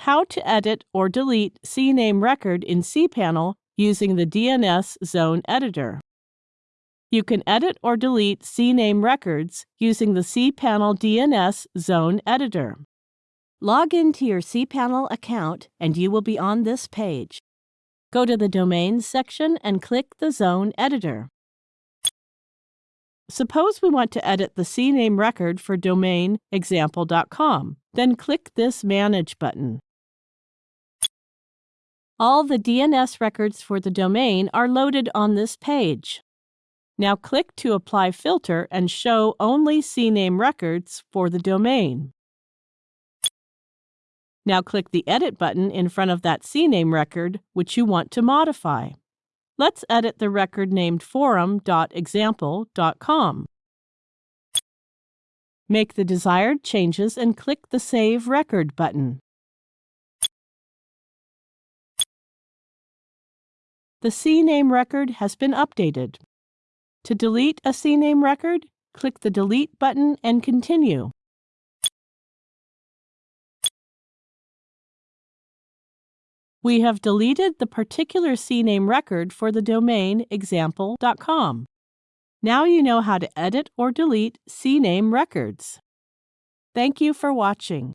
how to edit or delete CNAME record in cPanel using the DNS Zone Editor. You can edit or delete CNAME records using the cPanel DNS Zone Editor. Log into your cPanel account and you will be on this page. Go to the Domains section and click the Zone Editor. Suppose we want to edit the CNAME record for domain example.com. Then click this Manage button. All the DNS records for the domain are loaded on this page. Now click to apply filter and show only CNAME records for the domain. Now click the Edit button in front of that CNAME record which you want to modify. Let's edit the record named forum.example.com. Make the desired changes and click the Save Record button. The CNAME record has been updated. To delete a CNAME record, click the Delete button and continue. We have deleted the particular CNAME record for the domain example.com. Now you know how to edit or delete CNAME records. Thank you for watching.